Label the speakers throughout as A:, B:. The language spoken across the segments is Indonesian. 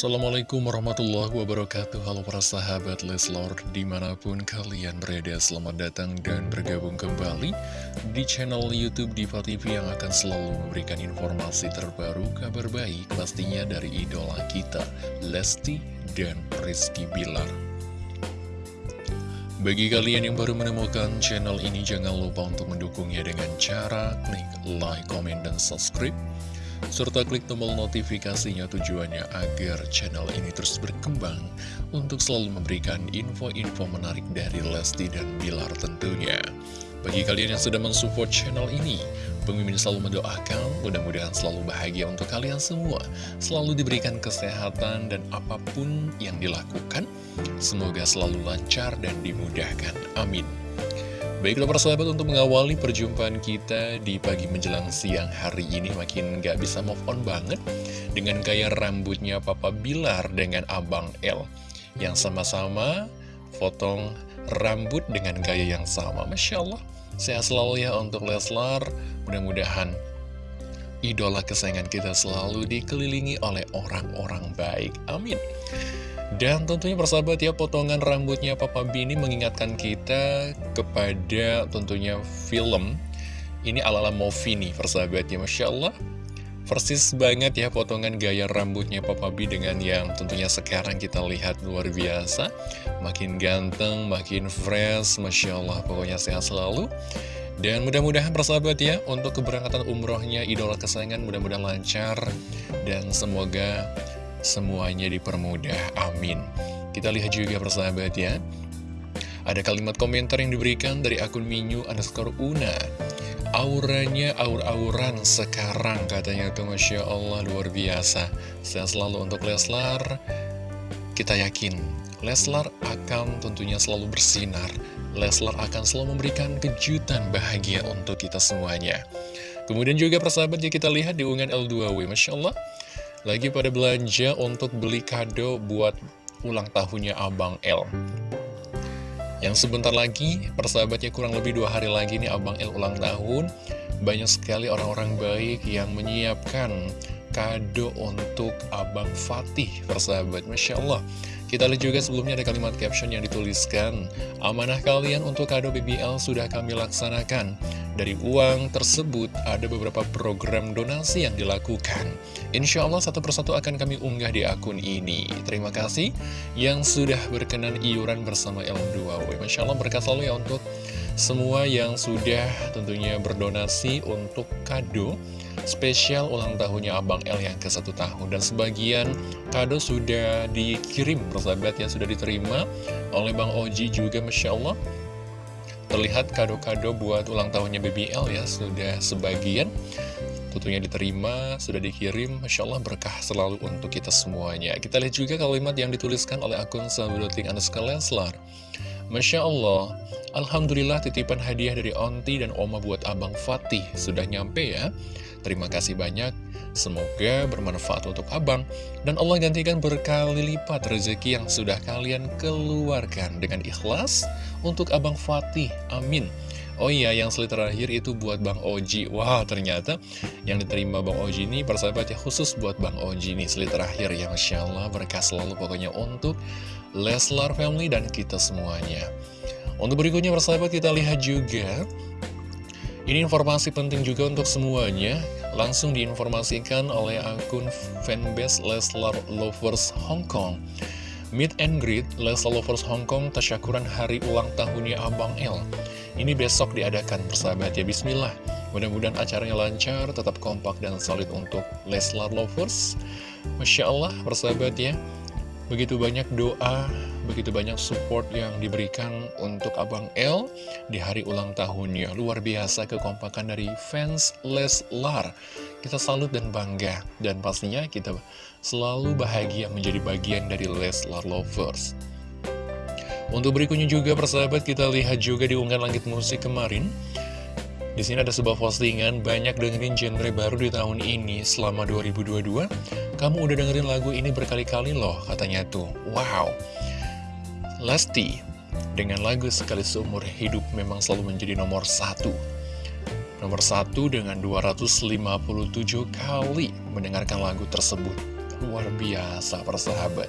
A: Assalamualaikum warahmatullahi wabarakatuh. Halo para sahabat Leslor Di mana pun kalian berada Selamat datang dan bergabung kembali Di channel Youtube Diva TV Yang akan selalu memberikan informasi terbaru Kabar baik pastinya dari idola kita Lesti dan Rizky Bilar. Bagi kalian yang baru menemukan channel ini Jangan lupa untuk mendukungnya dengan cara Klik like, comment, dan subscribe serta klik tombol notifikasinya tujuannya agar channel ini terus berkembang untuk selalu memberikan info-info menarik dari Lesti dan Bilar tentunya. Bagi kalian yang sudah mensupport channel ini, pemimpin selalu mendoakan mudah-mudahan selalu bahagia untuk kalian semua, selalu diberikan kesehatan dan apa pun yang dilakukan, semoga selalu lancar dan dimudahkan. Amin. Baiklah persahabat untuk mengawali perjumpaan kita di pagi menjelang siang hari ini makin gak bisa move on banget dengan gaya rambutnya Papa Bilar dengan Abang L yang sama-sama potong rambut dengan gaya yang sama. Masya Allah, sehat selalu ya untuk Leslar, mudah-mudahan idola kesayangan kita selalu dikelilingi oleh orang-orang baik. Amin. Dan tentunya persahabat ya potongan rambutnya Papa Bini mengingatkan kita kepada tentunya film Ini ala-ala movie nih persahabat ya Masya Allah. Persis banget ya potongan gaya rambutnya Papa B dengan yang tentunya sekarang kita lihat luar biasa. Makin ganteng, makin fresh, Masya Allah pokoknya sehat selalu. Dan mudah-mudahan persahabat ya, untuk keberangkatan umrohnya idola kesayangan mudah-mudahan lancar. Dan semoga semuanya dipermudah, amin. Kita lihat juga persahabat ya, ada kalimat komentar yang diberikan dari akun Minyu underscore Una. Auranya aur-auran sekarang katanya tuh Masya Allah luar biasa. Saya selalu untuk Leslar, kita yakin Leslar akan tentunya selalu bersinar. Leslar akan selalu memberikan kejutan bahagia untuk kita semuanya. Kemudian juga persahabat ya kita lihat di unggahan L2W, Masya Allah. Lagi pada belanja untuk beli kado buat ulang tahunnya Abang L Yang sebentar lagi, persahabatnya kurang lebih dua hari lagi nih Abang L ulang tahun. Banyak sekali orang-orang baik yang menyiapkan kado untuk Abang Fatih persahabat. Masya Allah. Kita lihat juga sebelumnya ada kalimat caption yang dituliskan Amanah kalian untuk kado BBL sudah kami laksanakan Dari uang tersebut ada beberapa program donasi yang dilakukan. Insya Allah satu persatu akan kami unggah di akun ini. Terima kasih yang sudah berkenan iuran bersama L2W Masya Allah berkat selalu ya untuk semua yang sudah tentunya berdonasi untuk kado spesial ulang tahunnya Abang L yang ke satu tahun. Dan sebagian kado sudah dikirim persahabat ya sudah diterima oleh Bang Oji juga Masya Allah terlihat kado-kado buat ulang tahunnya BBL ya sudah sebagian tentunya diterima, sudah dikirim, Masya Allah berkah selalu untuk kita semuanya. Kita lihat juga kalimat yang dituliskan oleh akun Sahabatin Anas Leslar. Masya Allah, Alhamdulillah titipan hadiah dari Onti dan Oma buat Abang Fatih sudah nyampe ya. Terima kasih banyak, semoga bermanfaat untuk abang, dan Allah gantikan berkali lipat rezeki yang sudah kalian keluarkan dengan ikhlas untuk abang Fatih, amin. Oh iya, yang seli terakhir itu buat Bang Oji. Wah, ternyata yang diterima Bang Oji ini persahabatnya khusus buat Bang Oji nih. Seli terakhir ya, Masya Allah, berkah selalu pokoknya untuk Leslar Family dan kita semuanya. Untuk berikutnya persahabat kita lihat juga ini informasi penting juga untuk semuanya, langsung diinformasikan oleh akun fanbase Leslar Lovers Hong Kong. Meet and greet Leslar Lovers Hong Kong tasyakuran hari ulang tahunnya Abang L. Ini besok diadakan persahabat ya, bismillah. Mudah-mudahan acaranya lancar, tetap kompak dan solid untuk Leslar Lovers. Masya Allah, persahabat ya. Begitu banyak doa, begitu banyak support yang diberikan untuk Abang L di hari ulang tahunnya. Luar biasa kekompakan dari fans Leslar. Kita salut dan bangga. Dan pastinya kita selalu bahagia menjadi bagian dari Leslar Lovers. Untuk berikutnya juga persahabat kita lihat juga di unggahan langit musik kemarin. Di sini ada sebuah postingan banyak dengerin genre baru di tahun ini selama 2022. Kamu udah dengerin lagu ini berkali-kali loh, katanya tuh. Wow. Lesti, dengan lagu Sekali Seumur Hidup memang selalu menjadi nomor satu. Nomor satu dengan 257 kali mendengarkan lagu tersebut. luar biasa persahabat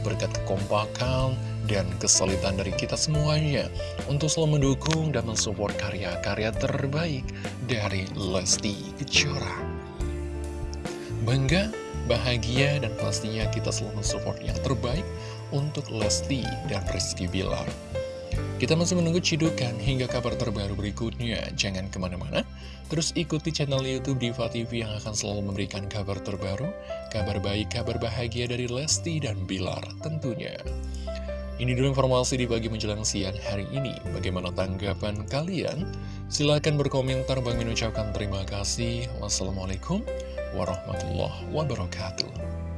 A: Berkat kekompakan dan kesulitan dari kita semuanya Untuk selalu mendukung dan mensupport karya-karya terbaik dari Lesti Kejora Bangga, bahagia, dan pastinya kita selalu mensupport yang terbaik untuk Lesti dan Rizky Bilar kita masih menunggu cidukan hingga kabar terbaru berikutnya. Jangan ke mana-mana, terus ikuti channel Youtube Diva TV yang akan selalu memberikan kabar terbaru, kabar baik, kabar bahagia dari Lesti dan Bilar tentunya. Ini dulu informasi di pagi menjelang siang hari ini. Bagaimana tanggapan kalian? Silahkan berkomentar. Bang mengucapkan terima kasih. Wassalamualaikum warahmatullahi wabarakatuh.